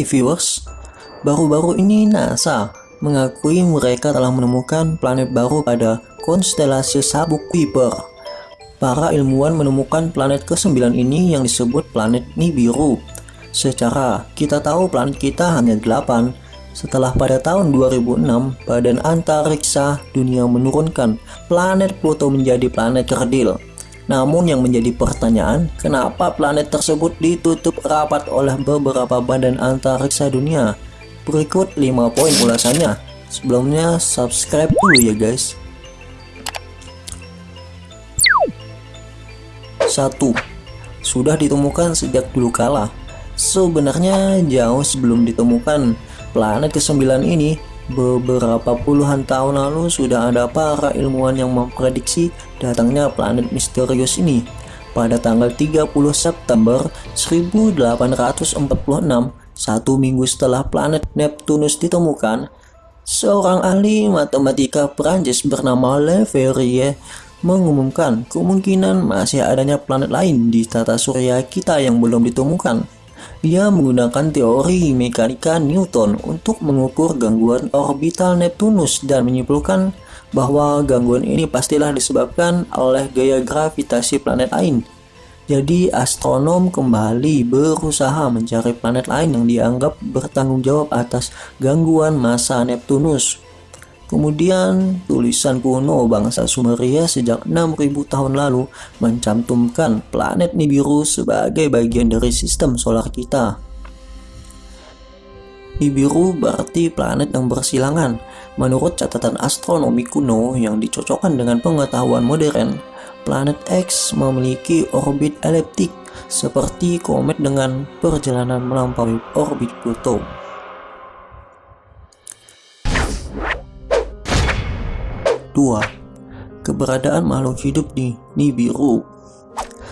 Hai viewers, baru-baru ini NASA mengakui mereka telah menemukan planet baru pada konstelasi Sabuk Kuiper. Para ilmuwan menemukan planet ke-9 ini yang disebut planet Nibiru. Secara kita tahu planet kita hanya 8, setelah pada tahun 2006, Badan Antariksa Dunia menurunkan planet Pluto menjadi planet kerdil. Namun yang menjadi pertanyaan, kenapa planet tersebut ditutup rapat oleh beberapa badan antariksa dunia? Berikut 5 poin ulasannya. Sebelumnya subscribe dulu ya guys. 1. Sudah ditemukan sejak dulu kala. Sebenarnya jauh sebelum ditemukan Planet ke-9 ini beberapa puluhan tahun lalu sudah ada para ilmuwan yang memprediksi datangnya planet misterius ini. Pada tanggal 30 September 1846, satu minggu setelah planet Neptunus ditemukan, seorang ahli matematika Prancis bernama Le Verrier mengumumkan kemungkinan masih adanya planet lain di tata surya kita yang belum ditemukan. Dia menggunakan teori mekanika Newton untuk mengukur gangguan orbital Neptunus dan menyimpulkan bahwa gangguan ini pastilah disebabkan oleh gaya gravitasi planet lain. Jadi astronom kembali berusaha mencari planet lain yang dianggap bertanggung jawab atas gangguan masa Neptunus. Kemudian, tulisan kuno bangsa Sumeria sejak 6000 tahun lalu mencantumkan planet Nibiru sebagai bagian dari sistem solar kita. Nibiru berarti planet yang bersilangan. Menurut catatan astronomi kuno yang dicocokkan dengan pengetahuan modern, planet X memiliki orbit eliptik seperti komet dengan perjalanan melampaui orbit Pluto. 2. Keberadaan makhluk hidup di Nibiru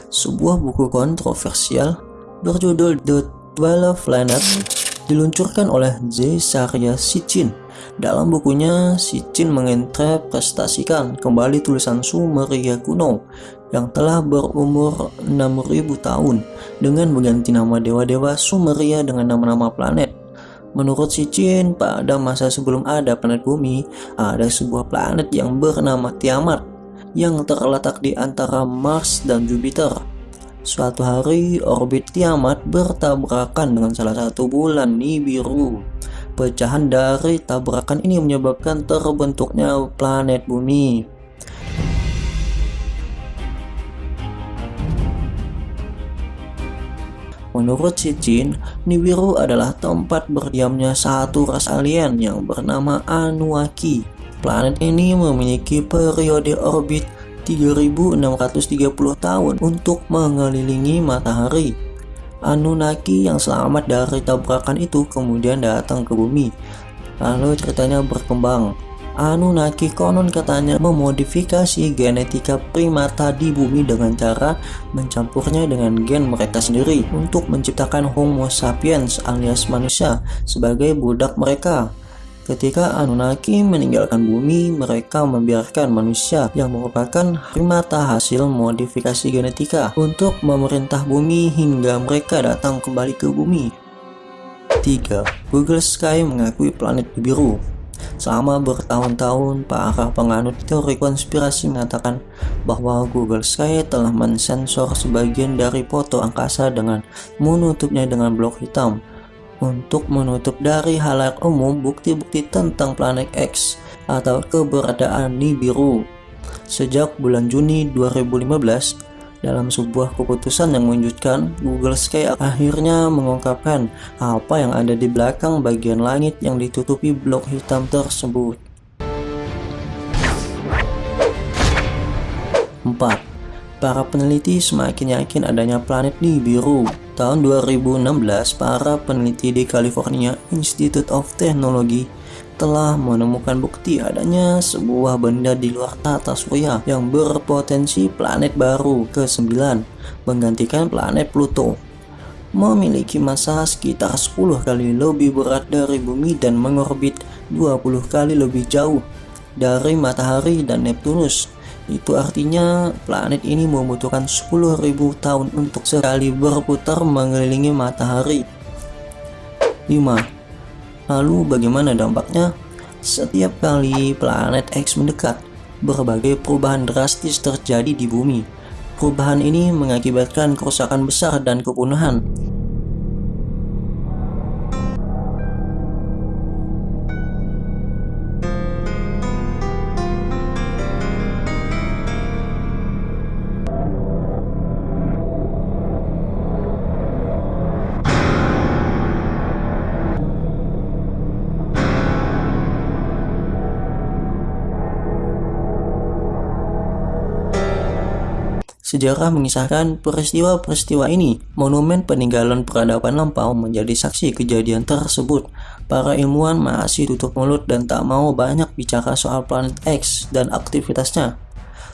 Sebuah buku kontroversial berjudul The Twelve Planet diluncurkan oleh Z. Sarya Sitchin. Dalam bukunya, Sitchin menginterpretasikan kembali tulisan Sumeria kuno yang telah berumur 6000 tahun dengan mengganti nama dewa-dewa Sumeria dengan nama-nama planet Menurut si Jin, pada masa sebelum ada planet bumi, ada sebuah planet yang bernama Tiamat yang terletak di antara Mars dan Jupiter. Suatu hari, orbit Tiamat bertabrakan dengan salah satu bulan Nibiru. Pecahan dari tabrakan ini menyebabkan terbentuknya planet bumi. Menurut si Nibiru adalah tempat berdiamnya satu ras alien yang bernama Anuaki. Planet ini memiliki periode orbit 3630 tahun untuk mengelilingi matahari. Anunnaki yang selamat dari tabrakan itu kemudian datang ke bumi. Lalu ceritanya berkembang. Anunnaki konon katanya memodifikasi genetika primata di bumi dengan cara mencampurnya dengan gen mereka sendiri untuk menciptakan Homo sapiens alias manusia sebagai budak mereka. Ketika Anunnaki meninggalkan bumi, mereka membiarkan manusia yang merupakan primata hasil modifikasi genetika untuk memerintah bumi hingga mereka datang kembali ke bumi. 3. Google Sky mengakui planet biru Selama bertahun-tahun, para penganut teori konspirasi mengatakan bahwa Google Sky telah mensensor sebagian dari foto angkasa dengan menutupnya dengan blok hitam untuk menutup dari halayak umum bukti-bukti tentang planet X atau keberadaan Nibiru. Sejak bulan Juni 2015, dalam sebuah keputusan yang mengejutkan, Google Sky akhirnya mengungkapkan apa yang ada di belakang bagian langit yang ditutupi blok hitam tersebut. 4. Para peneliti semakin yakin adanya planet Nibiru. Tahun 2016, para peneliti di California Institute of Technology telah menemukan bukti adanya sebuah benda di luar tata surya yang berpotensi planet baru ke-9 menggantikan planet Pluto. Memiliki massa sekitar 10 kali lebih berat dari bumi dan mengorbit 20 kali lebih jauh dari matahari dan Neptunus. Itu artinya planet ini membutuhkan 10.000 tahun untuk sekali berputar mengelilingi matahari Lalu bagaimana dampaknya? Setiap kali planet X mendekat, berbagai perubahan drastis terjadi di bumi. Perubahan ini mengakibatkan kerusakan besar dan kepunuhan. Sejarah mengisahkan peristiwa-peristiwa ini. Monumen peninggalan peradaban lampau menjadi saksi kejadian tersebut. Para ilmuwan masih tutup mulut dan tak mau banyak bicara soal planet X dan aktivitasnya.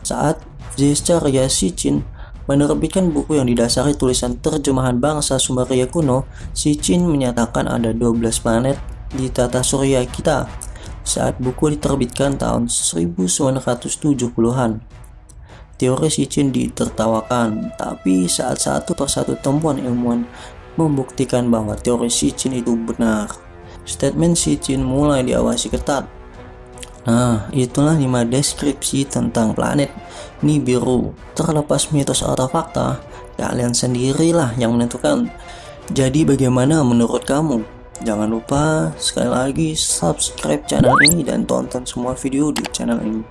Saat Zescharia Sitchin menerbitkan buku yang didasari tulisan terjemahan bangsa Sumeria kuno, Sitchin menyatakan ada 12 planet di tata surya kita saat buku diterbitkan tahun 1970-an. Teori Sitchin ditertawakan, tapi saat satu persatu temuan ilmuwan membuktikan bahwa teori Sitchin itu benar. Statement Sitchin mulai diawasi ketat. Nah, itulah 5 deskripsi tentang planet Nibiru. Terlepas mitos atau fakta, kalian sendirilah yang menentukan. Jadi bagaimana menurut kamu? Jangan lupa sekali lagi subscribe channel ini dan tonton semua video di channel ini.